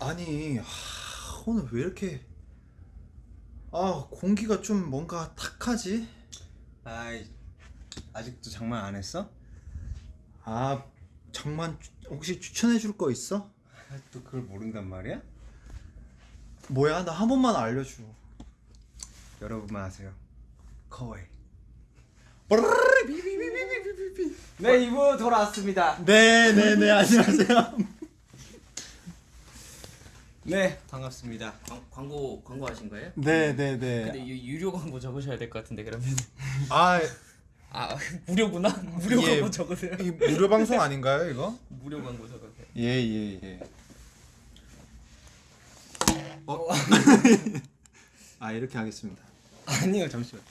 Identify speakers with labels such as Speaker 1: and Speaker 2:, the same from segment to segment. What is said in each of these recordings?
Speaker 1: 아니 하, 오늘 왜 이렇게 아 공기가 좀 뭔가 탁하지?
Speaker 2: 아이 아직도 장만 안 했어?
Speaker 1: 아 장만 추- 혹시 추천해 줄 거 있어?
Speaker 2: 아, 또 그걸 모른단 말이야?
Speaker 1: 뭐야 나 한 번만 알려줘
Speaker 2: 여러분만 아세요. 거의.
Speaker 3: 네 2부 돌아왔습니다
Speaker 1: 네네네 안녕하세요
Speaker 2: 네 반갑습니다.
Speaker 4: 광, 광고 광고 하신 거예요?
Speaker 1: 네 네네
Speaker 4: 근데 유, 유료 광고 적으셔야 될 것 같은데 그러면
Speaker 1: 아
Speaker 4: 아 무료구나 무료
Speaker 1: 예.
Speaker 4: 광고 적으세요
Speaker 1: 이 무료 방송 아닌가요 이거?
Speaker 4: 무료 광고 적으세요
Speaker 1: 예예 예. 어? 아 이렇게 하겠습니다.
Speaker 2: 아니요 잠시만.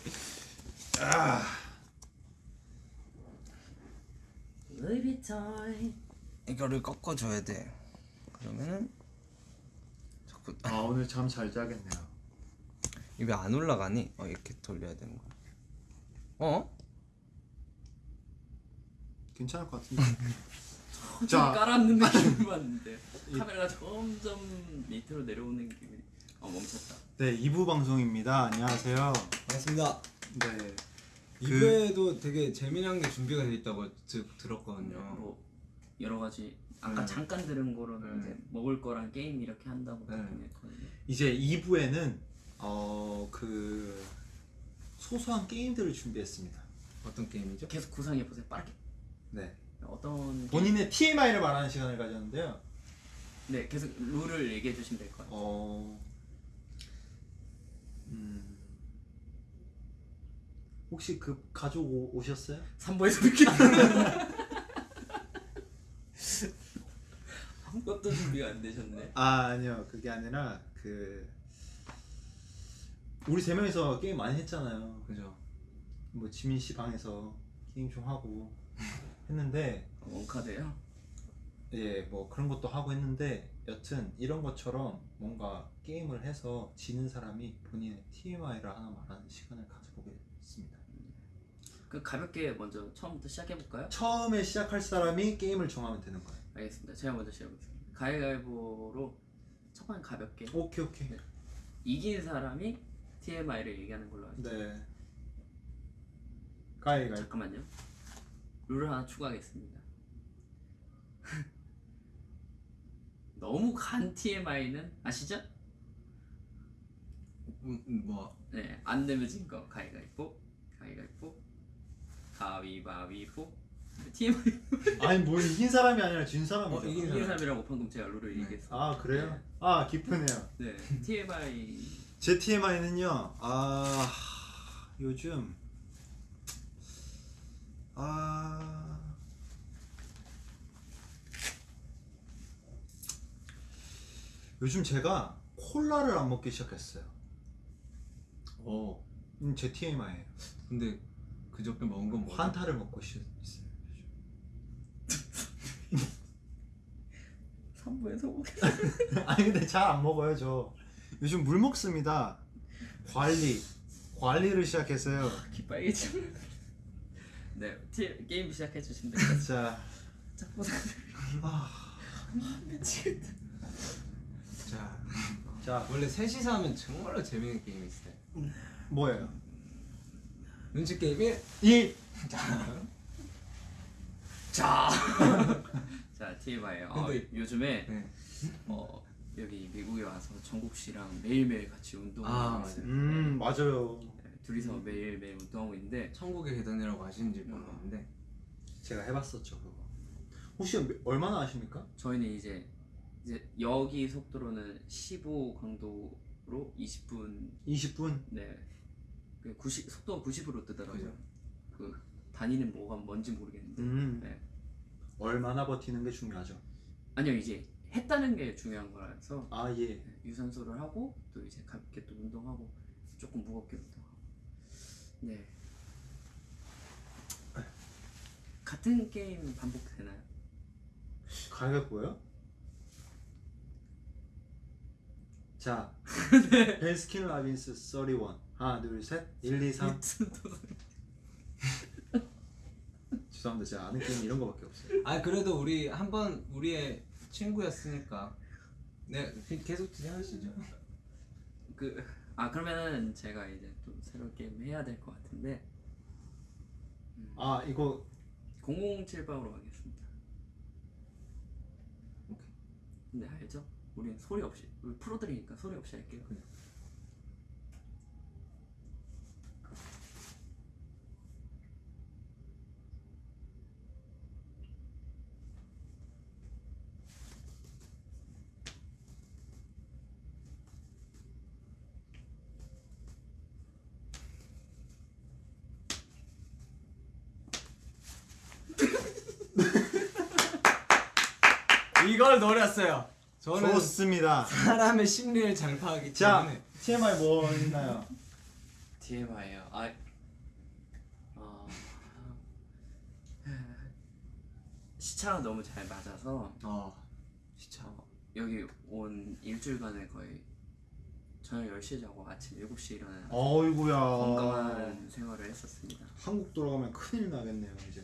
Speaker 4: 루이비통
Speaker 2: 이거를 꺾어줘야 돼. 그러면은
Speaker 1: 아 오늘 잠 잘 자겠네요.
Speaker 2: 입에 안 올라가니? 어 이렇게 돌려야 되는 거야. 어?
Speaker 1: 괜찮을 것 같은데. 자자
Speaker 4: 깔았는데 기분 봤는데 카메라가 점점 밑으로 내려오는 기분이 어 멈췄다
Speaker 1: 네 2부 방송입니다. 안녕하세요.
Speaker 3: 반갑습니다
Speaker 1: 네.
Speaker 3: 2부에도 되게 재미난 게 준비가 돼 있다고 드, 들었거든요
Speaker 4: 뭐 여러 가지 아까
Speaker 3: 네.
Speaker 4: 잠깐 들은 거로는
Speaker 3: 네.
Speaker 4: 이제 먹을 거랑 게임 이렇게 한다고
Speaker 3: 네.
Speaker 4: 했거든요
Speaker 1: 이제 2부에는 어 그 소소한 게임들을 준비했습니다.
Speaker 3: 어떤 게임이죠?
Speaker 4: 계속 구상해 보세요 빠르게
Speaker 1: 네.
Speaker 4: 어떤?
Speaker 1: 본인의 TMI를 말하는 시간을 가졌는데요.
Speaker 4: 네 계속 룰을 얘기해 주시면 될 것 같아요
Speaker 1: 어. 음. 혹시 그 가족 오, 오셨어요?
Speaker 4: 3부에서 뵙게 아무것도 준비가 안 되셨네
Speaker 1: 아 아니요 그게 아니라 그 우리 세 명이서 게임 많이 했잖아요.
Speaker 3: 그죠
Speaker 1: 뭐 지민 씨 방에서 게임 좀 하고 했는데
Speaker 4: 어, 원카드요?
Speaker 1: 예 뭐 그런 것도 하고 했는데 여튼 이런 것처럼 뭔가 게임을 해서 지는 사람이 본인의 TMI를 하나 말하는 시간을 가져보겠습니다.
Speaker 4: 그 가볍게 먼저 처음부터 시작해 볼까요?
Speaker 1: 처음에 시작할 사람이 게임을 정하면 되는 거예요.
Speaker 4: 알겠습니다. 제가 먼저 시작해보겠습니다. 가위바위보로 첫 번 가볍게
Speaker 1: 오케이 오케이.
Speaker 4: 이긴 사람이 TMI를 얘기하는 걸로 하죠.
Speaker 1: 네. 가위 가위.
Speaker 4: 잠깐만요. 룰을 하나 추가하겠습니다. 너무 간 TMI는 아시죠?
Speaker 3: 음, 음, 뭐
Speaker 4: 네, 안 내면 진 거. 가위바위보, 가위바위보, 가위바위보. TMI
Speaker 1: 아니 뭘 이긴 사람이 아니라 진 사람이죠.
Speaker 3: 어, 이긴
Speaker 4: 이긴 사람이라고 방금 제가 룰을
Speaker 3: 네.
Speaker 4: 얘기했어요.
Speaker 1: 아 그래요? 아 기쁘네요.
Speaker 4: 네, TMI
Speaker 1: 제 TMI는요. 아 요즘 아 요즘 제가 콜라를 안 먹기 시작했어요.
Speaker 3: 어
Speaker 1: 음, 제 TMI예요.
Speaker 3: 근데 그저께 먹은 건 뭐죠?
Speaker 1: 환타를 먹고 있- 있어요. 요즘.
Speaker 4: 3부에서 오게.
Speaker 1: 아니 근데 잘 안 먹어요 저. 요즘 물 먹습니다. 관리 관리를 시작했어요.
Speaker 4: 기빨개지. 네, 티, 게임 시작해 주시면 됩니다.
Speaker 1: 자,
Speaker 4: 자, 보세요. 미치겠다.
Speaker 3: 자
Speaker 1: 자
Speaker 3: 원래 셋이서 하면 정말로 재밌는 게임이 있어요
Speaker 1: 뭐예요?
Speaker 3: 눈치 게임
Speaker 1: 1이
Speaker 4: 자, 자 TMI. 어,
Speaker 3: 근데-
Speaker 4: 요즘에
Speaker 3: 네.
Speaker 4: 어, 여기 미국에 와서 정국 씨랑 매일매일 같이 운동을
Speaker 3: 아,
Speaker 4: 하고 있어요.
Speaker 1: 음 맞아요.
Speaker 4: 네, 둘이서 매일매일 운동하고 있는데
Speaker 3: 천국의 계단이라고 아시는지 모르겠는데
Speaker 1: 제가 해봤었죠 그거. 혹시 몇- 얼마나 아십니까?
Speaker 4: 저희는 이제 이제 여기 속도로는 15 강도로 20분
Speaker 1: 20분.
Speaker 4: 네. 그 90, 속도가 90으로 뜨더라고요.
Speaker 3: 그죠.
Speaker 4: 그 다니는 뭐가 뭔지 모르겠는데.
Speaker 1: 음
Speaker 4: 네.
Speaker 1: 얼마나 버티는 게 중요하죠.
Speaker 4: 아니요 이제 했다는 게 중요한 거라서
Speaker 1: 아 예.
Speaker 4: 유산소를 하고 또 이제 가볍게 또 운동하고 조금 무겁게 운동하고 네 같은 게임 반복되나요?
Speaker 1: 가위바위보요? 자, 벤스킨 라빈스 31 하나 둘셋 1, 2, 3 죄송합니다 제가 아는 게임 이런 거밖에 없어요
Speaker 3: 아 그래도 우리 한 번 우리의 친구였으니까 네 계속 진행하시죠.
Speaker 4: 그 아 그러면은 제가 이제 또 새로운 게임 해야 될 것 같은데
Speaker 1: 아 이거
Speaker 4: 007방으로 가겠습니다.
Speaker 3: 오케이.
Speaker 4: 근데 알죠? 우리는 소리 없이 우리 프로들이니까 소리 없이 할게요.
Speaker 3: 그래. 이걸 노렸어요. 저는
Speaker 1: 좋습니다.
Speaker 3: 사람의 심리를 잘 파악하기
Speaker 1: 자
Speaker 3: 때문에
Speaker 1: TMI 뭐 있나요?
Speaker 4: TMI요. 아, 어, 시차랑 너무 잘 맞아서
Speaker 3: 어 시차
Speaker 4: 어, 여기 온 일주일간에 거의 저녁 10시에 자고 아침 7시에 일어나는
Speaker 1: 어이구야.
Speaker 4: 건강한 생활을 했었습니다.
Speaker 1: 한국 돌아가면 큰일 나겠네요 이제.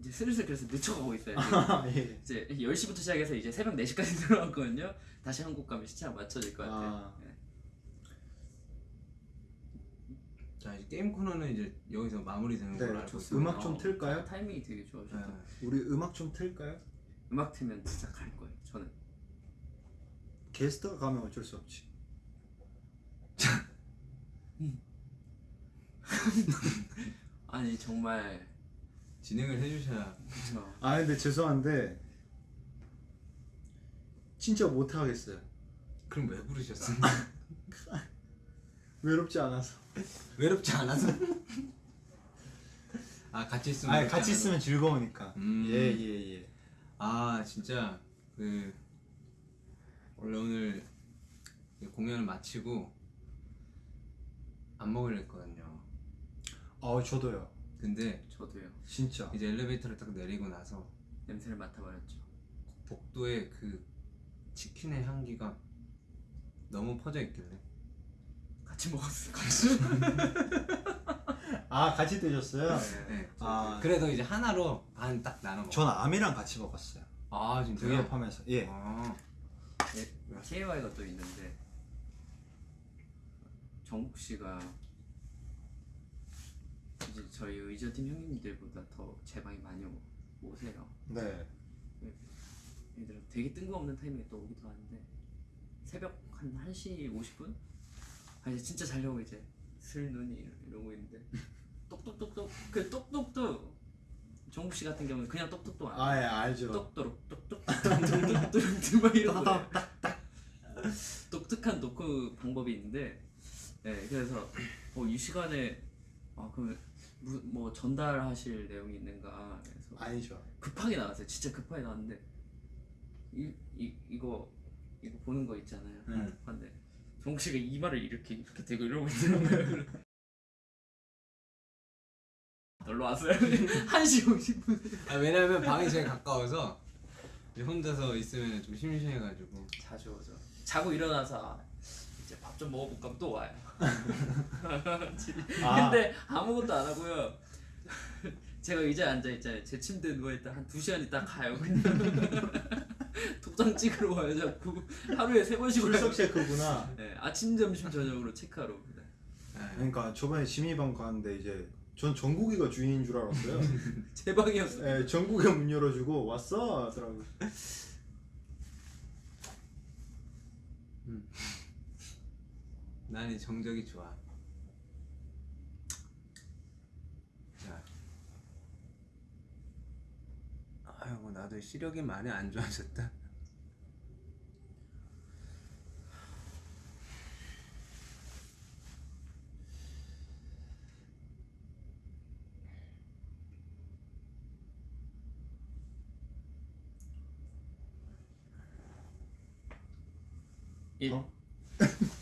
Speaker 4: 이제 슬슬 그래서 늦춰가고 있어요.
Speaker 1: 아 예.
Speaker 4: 이제 10시부터 시작해서 이제 새벽 4시까지 들어왔거든요. 다시 한국 가면 시차가 맞춰질 것 같아요.
Speaker 1: 아.
Speaker 4: 네.
Speaker 3: 자 이제 게임 코너는 이제 여기서 마무리되는
Speaker 1: 네,
Speaker 3: 걸로 알고. 있습니다.
Speaker 1: 음악 좀 틀까요?
Speaker 4: 타이밍이 되게 좋아졌다.
Speaker 3: 네.
Speaker 1: 우리 음악 좀 틀까요?
Speaker 4: 음악 틀면 진짜 갈 거예요. 저는.
Speaker 1: 게스트가 가면 어쩔 수 없지.
Speaker 4: 아니 정말
Speaker 3: 진행을 해주셔야
Speaker 4: 그쵸.
Speaker 1: 아 근데 죄송한데 진짜 못 하겠어요.
Speaker 3: 그럼 왜 부르셨어요?
Speaker 1: 외롭지 않아서.
Speaker 3: 외롭지 않아서? 아 같이 있으면
Speaker 1: 아
Speaker 3: 외롭지
Speaker 1: 같이
Speaker 3: 않아서?
Speaker 1: 있으면 즐거우니까.
Speaker 3: 음.
Speaker 1: 예예 예.
Speaker 3: 아 진짜 그 원래 오늘 이 공연을 마치고 안 먹으려 했거든요
Speaker 1: 아 저도요.
Speaker 3: 근데
Speaker 4: 저도요.
Speaker 1: 진짜.
Speaker 3: 이제 엘리베이터를 딱 내리고 나서
Speaker 4: 냄새를 맡아버렸죠.
Speaker 3: 복도에 그 치킨의 향기가 너무 퍼져 있길래
Speaker 4: 같이 먹었어. 같이.
Speaker 1: 아 같이 드셨어요?
Speaker 3: 네.
Speaker 1: 아.
Speaker 3: 그래도 이제 하나로 반 딱 나눠 먹어
Speaker 1: 전 암이랑 같이 먹었어요.
Speaker 3: 아 진짜요?
Speaker 1: 드기업하면서 예.
Speaker 3: 아,
Speaker 4: TMI가 또 있는데 정국 씨가 이제 저희 의저팀 형님들보다 더 제 방에 많이 오- 오세요.
Speaker 1: 네.
Speaker 4: 예를 들어 되게 뜬금없는 타이밍에 또 오기도 하는데 새벽 한 1시 50분? 아 이제 진짜 자려고 이제 슬 눈이 이러고 있는데 똑똑똑똑 그 똑똑도 정국 씨 같은 경우는 그냥 똑똑도
Speaker 1: 안아예 알죠.
Speaker 4: 똑똑똑 똑똑똑 똑똑똑 막 이러고. 독특한 노크 방법이 있는데 네 그래서 어, 이 시간에 아 그럼 무, 뭐 전달하실 내용이 있는가 그래서
Speaker 1: 아니죠.
Speaker 4: 급하게 나왔어요 진짜 급하게 나왔는데 이, 이, 이거 이거 보는 거 있잖아요
Speaker 1: 응.
Speaker 4: 근데 정국 씨가 이마를 이렇게 이렇게 대고 이러고 있더라고요 놀러 왔어요 1시 50분
Speaker 3: 아 왜냐면 방이 제일 가까워서 혼자서 있으면 좀 심심해가지고
Speaker 4: 자주 오죠. 자고 일어나서 아, 이제 밥 좀 먹어볼까 또 와요.
Speaker 1: 아.
Speaker 4: 근데 아무것도 안 하고요. 제가 의자에 앉아 있잖아요. 제 침대에 누워 있다 한 두 시간 있다 가요. 그냥 도장 찍으러 와요. 자꾸 하루에 세 번씩.
Speaker 1: 출석 체크구나.
Speaker 4: 네, 아침, 점심, 저녁으로 체크하러 옵니다.
Speaker 3: 아,
Speaker 1: 그러니까 저번에 지미방 갔는데 이제 전 정국이가 주인인 줄 알았어요.
Speaker 4: 제 방이었어요.
Speaker 1: 예, 정국이 문 열어주고 왔어 하더라고.
Speaker 3: 난이 정적이 좋아. 자, 아이고 나도 시력이 많이 안 좋아졌다.
Speaker 4: 일.
Speaker 1: 어?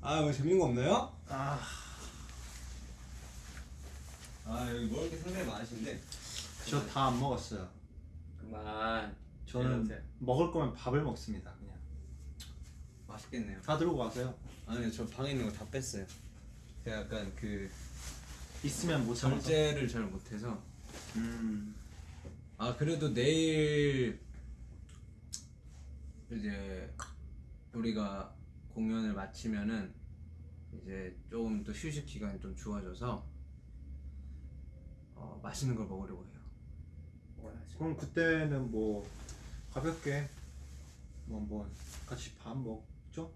Speaker 3: 아, 뭐 재밌는 거 없나요?
Speaker 1: 아,
Speaker 3: 아 여기 먹을 게 상당히 많으신데.
Speaker 1: 저 다 안 먹었어요.
Speaker 4: 그만.
Speaker 1: 저는
Speaker 4: 이러세요.
Speaker 1: 먹을 거면 밥을 먹습니다. 그냥
Speaker 3: 맛있겠네요.
Speaker 1: 다 들고 가세요.
Speaker 3: 아니요, 저 방에 있는 거 다 뺐어요. 제가 약간 그
Speaker 1: 있으면 못 참아서.
Speaker 3: 절제를 잘 못해서
Speaker 1: 음.
Speaker 3: 아 그래도 내일 이제 우리가 공연을 마치면은 이제 조금 또 휴식 기간이 좀 주어져서 어, 맛있는 걸 먹으려고 해요.
Speaker 4: 먹어야지.
Speaker 1: 그럼 그때는 뭐 가볍게 뭐뭐 같이 밥 먹죠?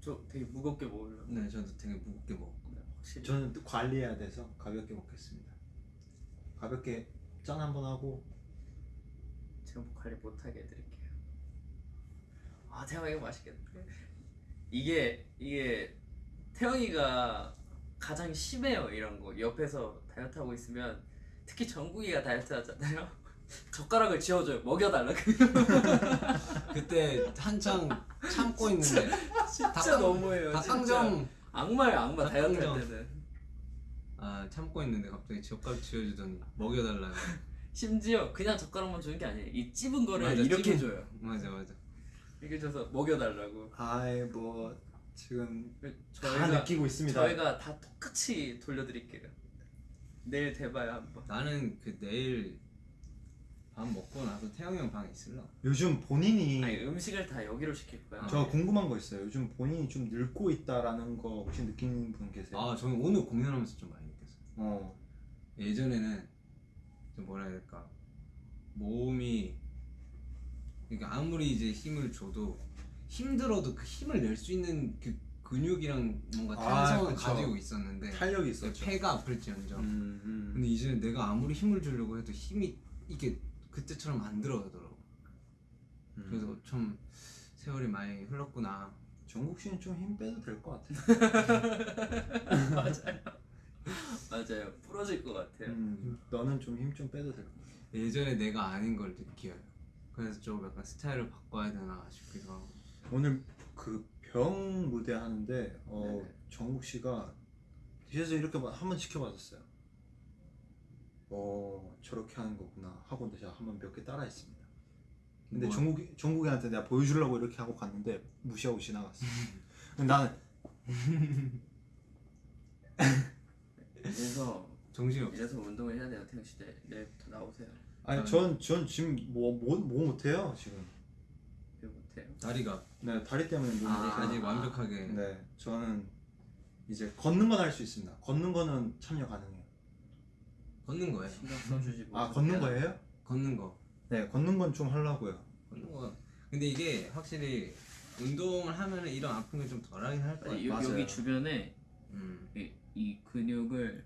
Speaker 4: 저 되게 무겁게 먹으려고.
Speaker 3: 네, 저도 되게 무겁게 먹.
Speaker 4: 네, 확실히.
Speaker 1: 저는 또 관리해야 돼서 가볍게 먹겠습니다. 가볍게 짠 한번 하고
Speaker 4: 제가 뭐 관리 못하게 해드릴게요. 아 태영아 이거 맛있겠다. 이게 이게 태영이가 가장 심해요 이런 거. 옆에서 다이어트 하고 있으면 특히 정국이가 다이어트 하잖아요. 젓가락을 쥐어줘요. 먹여달라.
Speaker 3: 그때 한창 참고 있는데
Speaker 4: 진짜
Speaker 3: 닭강-
Speaker 4: 너무해요.
Speaker 3: 닭강정.
Speaker 4: 악마예요 악마 다이어트 할. 때는.
Speaker 3: 아 참고 있는데 갑자기 젓가락 쥐어주더니 먹여달라고.
Speaker 4: 심지어 그냥 젓가락만 주는 게 아니에요. 이 찝은 거를
Speaker 3: 맞아,
Speaker 4: 이렇게
Speaker 3: 찝은-
Speaker 4: 줘요.
Speaker 3: 맞아 맞아.
Speaker 4: 이렇게 줘서 먹여달라고.
Speaker 1: 아이 뭐 지금 다
Speaker 4: 저희가
Speaker 1: 느끼고 있습니다.
Speaker 4: 저희가 다 똑같이 돌려드릴게요. 내일 대봐요 한번.
Speaker 3: 나는 그 내일 밥 먹고 나서 태영이 형 방에 있을라.
Speaker 1: 요즘 본인이
Speaker 4: 아니 음식을 다 여기로 시킬 거야.
Speaker 1: 저 궁금한 거 있어요. 요즘 본인이 좀 늙고 있다라는 거 혹시 느끼는 분 계세요?
Speaker 3: 아 저는 오늘 공연하면서 좀 많이 느꼈어요.
Speaker 1: 어
Speaker 3: 예전에는 좀 뭐라 해야 될까 몸이 그러니까 아무리 이제 힘을 줘도 힘들어도 그 힘을 낼 수 있는 그 근육이랑 뭔가
Speaker 1: 아,
Speaker 3: 탄성을
Speaker 1: 그쵸.
Speaker 3: 가지고 있었는데
Speaker 1: 탄력이 있었죠.
Speaker 3: 폐가 아플지언정
Speaker 1: 음, 음.
Speaker 3: 근데 이제는 내가 아무리 힘을 주려고 해도 힘이 이게 그때처럼 안 들어가더라고
Speaker 1: 음.
Speaker 3: 그래서 좀 세월이 많이 흘렀구나
Speaker 1: 정국 씨는 좀 힘 빼도 될 것 같아요.
Speaker 4: 맞아요. 맞아요. 부러질 것 같아요.
Speaker 1: 음, 너는 좀 힘 좀 빼도 될 것 같아.
Speaker 3: 예전에 내가 아닌 걸 느껴요 그래서 좀 약간 스타일을 바꿔야 되나 싶기도 하고
Speaker 1: 오늘 그 병 무대 하는데 어,
Speaker 4: 네네.
Speaker 1: 정국 씨가 뒤에서 이렇게 봐- 한번 지켜봤었어요. 어 저렇게 하는 거구나 하고 제가 한번 몇 개 따라했습니다. 근데
Speaker 3: 뭐-
Speaker 1: 정국이 정국이한테 내가 보여주려고 이렇게 하고 갔는데 무시하고 지나갔어. 근데 나는
Speaker 4: 그래서
Speaker 3: 정신이 없어
Speaker 4: 이래서 운동을 해야 돼요. 태영 씨 내- 내일부터 나오세요.
Speaker 1: 아니
Speaker 3: 아,
Speaker 1: 전전 지금 뭐 뭐 뭐 못해요 지금.
Speaker 4: 왜 못해요?
Speaker 3: 다리가
Speaker 1: 네 다리 때문에 못
Speaker 4: 아.
Speaker 3: 아직
Speaker 4: 아.
Speaker 3: 완벽하게
Speaker 1: 네 저는 이제 걷는 건 할 수 있습니다. 걷는 거는 참여 가능해요.
Speaker 3: 걷는 거예요
Speaker 4: 신경 써주지 뭐.
Speaker 1: 아 걷는 거예요?
Speaker 3: 걷는
Speaker 1: 거네 걷는 건 좀 하려고요.
Speaker 3: 걷는 거 근데 이게 확실히 운동을 하면은 이런 아픈 게 좀 덜하긴 할
Speaker 4: 여,
Speaker 1: 맞아요.
Speaker 4: 여기 주변에
Speaker 3: 음.
Speaker 4: 이, 이 근육을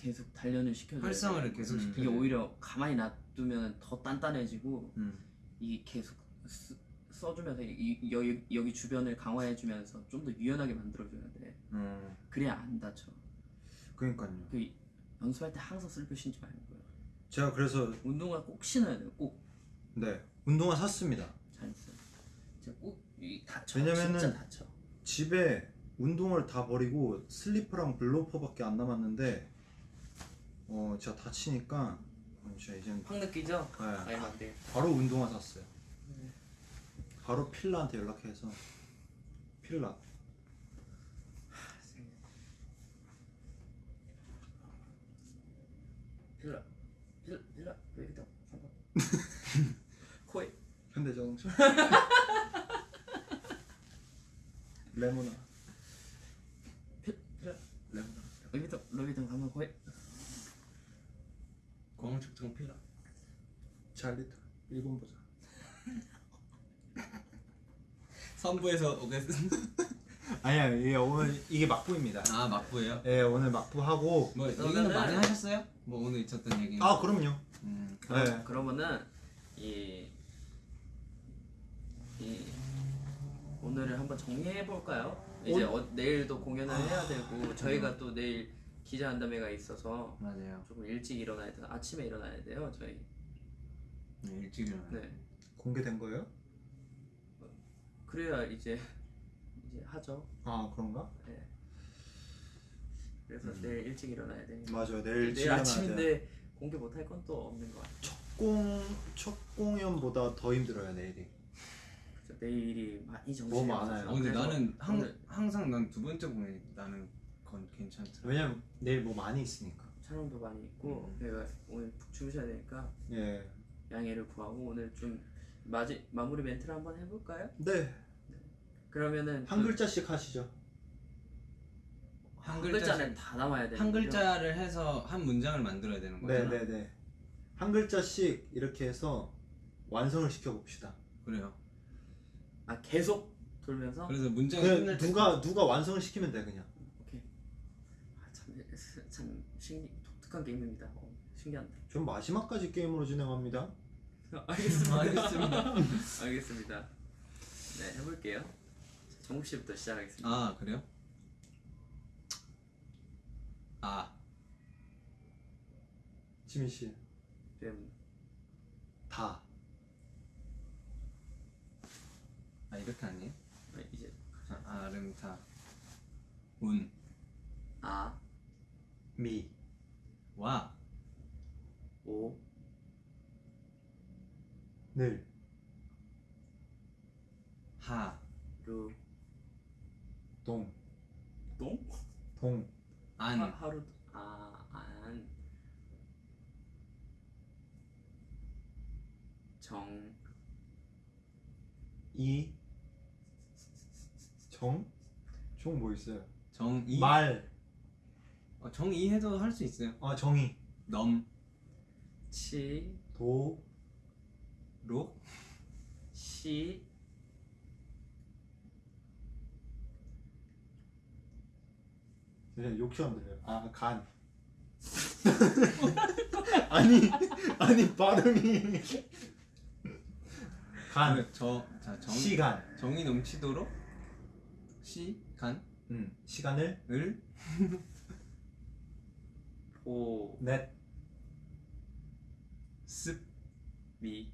Speaker 4: 계속 단련을 시켜줘야
Speaker 3: 활성화를. 계속
Speaker 1: 음.
Speaker 3: 시켜
Speaker 4: 이게 오히려 가만히 놔두면 더 단단해지고
Speaker 1: 음.
Speaker 4: 이 계속 쓰, 써주면서 이, 이- 여기, 여기 주변을 강화해주면서 좀 더 유연하게 만들어줘야 돼.
Speaker 1: 음.
Speaker 4: 그래야 안 다쳐.
Speaker 1: 그러니까요.
Speaker 4: 그 연습할 때 항상 슬퍼 신지 말고요.
Speaker 1: 제가 그래서
Speaker 4: 운동화 꼭 신어야 돼요.
Speaker 1: 꼭네 운동화 샀습니다.
Speaker 4: 잘했어요. 진짜 꼭이 다쳐.
Speaker 1: 왜냐면은
Speaker 4: 진짜 다쳐.
Speaker 1: 집에 운동을 다 버리고 슬리퍼랑 블로퍼밖에 안 남았는데 어 제가 다치니까 어, 진짜 이제는
Speaker 4: 확 느끼죠?
Speaker 1: 네,
Speaker 4: 아니면 안 돼.
Speaker 1: 바로 운동화 샀어요. 바로 필라한테 연락해서 필라.
Speaker 4: 필라 필라 필라. 왜 이렇게 한번 코에.
Speaker 1: 현대자동차. 레모나
Speaker 4: 필 필라
Speaker 1: 레모나
Speaker 4: 루비통 루비통 한번 코에
Speaker 3: 광측정 필라
Speaker 1: 잘리터 일본 보자.
Speaker 3: 3부에서 오겠습니다
Speaker 1: 아니야 이게 오늘 이게 막부입니다.
Speaker 3: 아 막부예요?
Speaker 1: 예 오늘 막부 하고
Speaker 3: 뭐 얘기는 많이 하셨어요? 뭐 오늘 있었던 얘기는
Speaker 1: 아 그럼요.
Speaker 3: 음.
Speaker 4: 그럼,
Speaker 1: 네.
Speaker 4: 그러면은 이, 이 오늘을 한번 정리해 볼까요? 이제 어, 내일도 공연을 해야 되고 저희가 또 내일 기자간담회가 있어서
Speaker 3: 맞아요
Speaker 4: 조금 일찍 일어나야 돼요. 아침에 일어나야 돼요. 저희.
Speaker 3: 네, 일찍 일어나요
Speaker 4: 네.
Speaker 1: 공개된 거예요?
Speaker 4: 그래야 이제 이제 하죠.
Speaker 1: 아 그런가?
Speaker 4: 네. 그래서 내일 일찍 일어나야 되니까.
Speaker 1: 맞아요 내일 일찍
Speaker 4: 내일. 아침인데 공개 못 할 건 또 없는 것 같아요.
Speaker 1: 공첫 공연보다 더 힘들어요 내일이.
Speaker 4: 그래서 내일이 많이 정신이
Speaker 1: 뭐 많아요.
Speaker 3: 어, 근데
Speaker 4: 그래서
Speaker 3: 나는 항, 항상 난 두 번째 공연 나는 건 괜찮더라
Speaker 1: 왜냐면 내일 뭐 많이 있으니까.
Speaker 4: 촬영도 많이 있고
Speaker 3: 음.
Speaker 4: 내가 오늘 푹 주무셔야 되니까
Speaker 1: 예.
Speaker 4: 양해를 구하고 오늘 좀 마지 마무리 멘트를 한번 해볼까요?
Speaker 1: 네.
Speaker 4: 그러면은
Speaker 1: 한 글자씩 하시죠.
Speaker 3: 한한
Speaker 4: 글자는 다 남아야 되는
Speaker 3: 한? 글자를 해서 한 문장을 만들어야 되는 거죠.
Speaker 1: 네, 네, 네. 한 글자씩 이렇게 해서 완성을 시켜 봅시다.
Speaker 3: 그래요.
Speaker 4: 아 계속 돌면서
Speaker 3: 그래서 문장이
Speaker 1: 그
Speaker 3: 끝날 때
Speaker 1: 누가 누가 완성을 시키면 돼 그냥.
Speaker 4: 오케이 아, 참, 참 신기 독특한 게임입니다 어, 신기한데
Speaker 1: 전 마지막까지 게임으로 진행합니다.
Speaker 4: 알겠습니다
Speaker 3: 알겠습니다.
Speaker 4: 알겠습니다 네 해볼게요 자, 정국 씨부터 시작하겠습니다
Speaker 3: 아 그래요? 아
Speaker 1: 지민 씨.
Speaker 4: 뱀
Speaker 1: 다.
Speaker 3: 아 이렇게 아니에요?
Speaker 4: 아, 이제
Speaker 3: 아, 아름 다 운
Speaker 4: 아
Speaker 1: 미.
Speaker 3: 와
Speaker 4: 오
Speaker 1: 늘.
Speaker 4: 하루
Speaker 1: 동.
Speaker 4: 똥?
Speaker 1: 동.
Speaker 3: 안
Speaker 4: 하, 하루 아 안 정
Speaker 1: 이. 정. 정뭐 있어요?
Speaker 3: 정이
Speaker 1: 말.
Speaker 3: 어, 정이 해도 할 수 있어요.
Speaker 1: 아 정의.
Speaker 3: 넘
Speaker 4: 치,
Speaker 1: 도.
Speaker 3: 로
Speaker 4: 시,
Speaker 1: 그냥 안 들려요. 아 간. 아니 아니 발음이. 간.
Speaker 3: 그 저자 정
Speaker 1: 시간.
Speaker 3: 정이 넘치도록 시간을
Speaker 1: 음. 시간을
Speaker 4: 보,
Speaker 1: 넷.
Speaker 3: 습
Speaker 4: 미,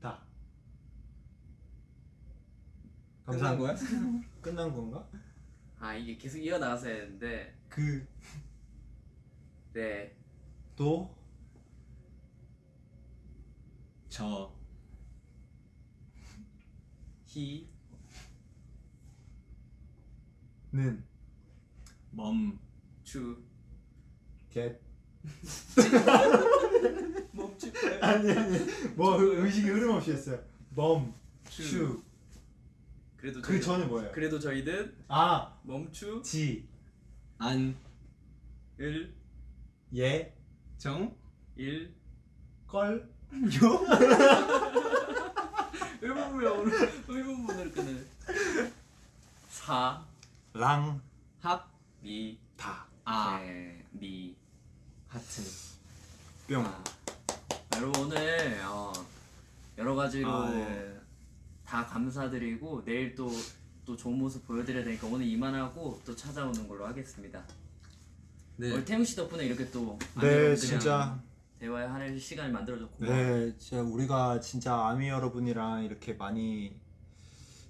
Speaker 1: 다.
Speaker 3: 끝난 거야?
Speaker 1: 끝난 건가?
Speaker 4: 아 이게 계속 이어나가서 되는데
Speaker 1: 그.
Speaker 4: 네
Speaker 1: 도.
Speaker 3: 저
Speaker 4: 히,
Speaker 1: 는.
Speaker 3: 멈
Speaker 4: 주,
Speaker 1: 겟.
Speaker 4: 멈추
Speaker 1: 아니 아니. 뭐 의식이 흐름 없이 했어요. 멈. 추.
Speaker 4: 그래도
Speaker 1: 그
Speaker 4: 저희-
Speaker 1: 전에 뭐예요?
Speaker 4: 그래도 저희는
Speaker 1: 아.
Speaker 4: 멈추
Speaker 1: 지.
Speaker 3: 안,
Speaker 4: 일,
Speaker 1: 예.
Speaker 3: 정,
Speaker 4: 일
Speaker 1: 걸.
Speaker 4: 의문부야 오늘 의문문을 끄는 사,
Speaker 1: 랑.
Speaker 3: 합,
Speaker 4: 미,
Speaker 1: 다.
Speaker 3: 아,
Speaker 4: 개, 미
Speaker 3: 하트.
Speaker 1: 뿅.
Speaker 4: 아, 여러분 오늘 어, 여러 가지로
Speaker 1: 아, 예.
Speaker 4: 다 감사드리고 내일 또 또 좋은 모습 보여드려야 되니까 오늘 이만하고 또 찾아오는 걸로 하겠습니다.
Speaker 3: 네.
Speaker 4: 오늘 태용 씨 덕분에 이렇게 또
Speaker 1: 네, 진짜.
Speaker 4: 대화할 시간을 만들어줬고
Speaker 1: 네, 진짜 우리가 진짜 아미 여러분이랑 이렇게 많이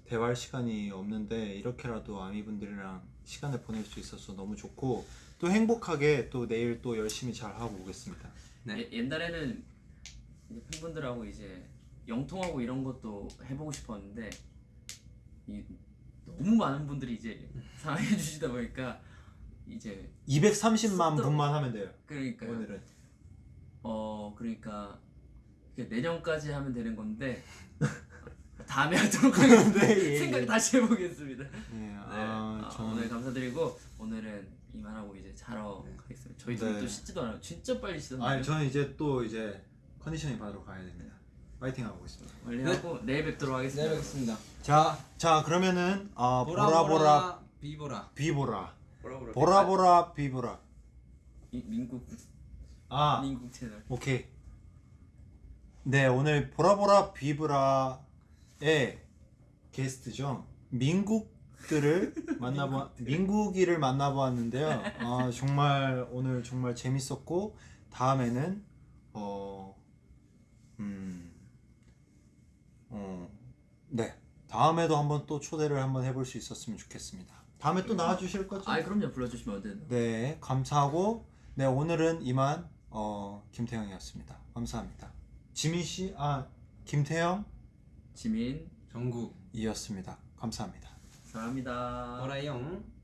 Speaker 1: 대화할 시간이 없는데 이렇게라도 아미 분들이랑 시간을 보낼 수 있어서 너무 좋고 또 행복하게 또 내일 또 열심히 잘 하고 오겠습니다.
Speaker 3: 네.
Speaker 4: 예- 옛날에는 팬분들하고 이제 영통하고 이런 것도 해보고 싶었는데 이 너무 많은 분들이 이제 사랑해 주시다 보니까 이제
Speaker 1: 230만
Speaker 4: 쑥
Speaker 1: 분만 하면 돼요.
Speaker 4: 그러니까
Speaker 1: 오늘은.
Speaker 4: 어 그러니까 내년까지 하면 되는 건데 다음에 하도록 하겠습니다.
Speaker 1: 네, 예,
Speaker 4: 생각
Speaker 1: 예.
Speaker 4: 다시 해보겠습니다. 네,
Speaker 1: 네,
Speaker 4: 아,
Speaker 1: 아, 저는
Speaker 4: 오늘 감사드리고 오늘은 이만하고 이제 자러 가겠습니다. 저희도
Speaker 1: 네.
Speaker 4: 또 씻지도 않아요. 진짜 빨리 씻었는데
Speaker 1: 아니 저는 이제 또 이제 컨디셔닝 받으러 가야 됩니다. 파이팅 하고 있습니다.
Speaker 4: 빨리 하고 내일 뵙도록 하겠습니다.
Speaker 3: 네, 뵙겠습니다.
Speaker 1: 자, 자 그러면은 어, 보라 보라
Speaker 3: 비보라.
Speaker 1: 비보라
Speaker 4: 보라 보라
Speaker 1: 보라 보라 비보라.
Speaker 4: 이- 민국
Speaker 1: 아,
Speaker 4: 민국 채널.
Speaker 1: 오케이. 네, 오늘 보라보라 비브라의 게스트죠. 민국들을 만나보 민국이를 만나보았는데요. 아, 정말 오늘 정말 재밌었고 다음에는 어 음. 어. 네. 다음에도 한번 또 초대를 한번 해볼 수 있었으면 좋겠습니다. 다음에 또 나와 주실 거죠?
Speaker 4: 아 그럼요 불러주시면 언제든.
Speaker 1: 네, 감사하고 네 오늘은 이만 어, 김태형이었습니다. 감사합니다. 지민 씨, 아 김태형
Speaker 4: 지민
Speaker 3: 정국.
Speaker 1: 이었습니다. 감사합니다.
Speaker 4: 사랑합니다.
Speaker 3: 보라용.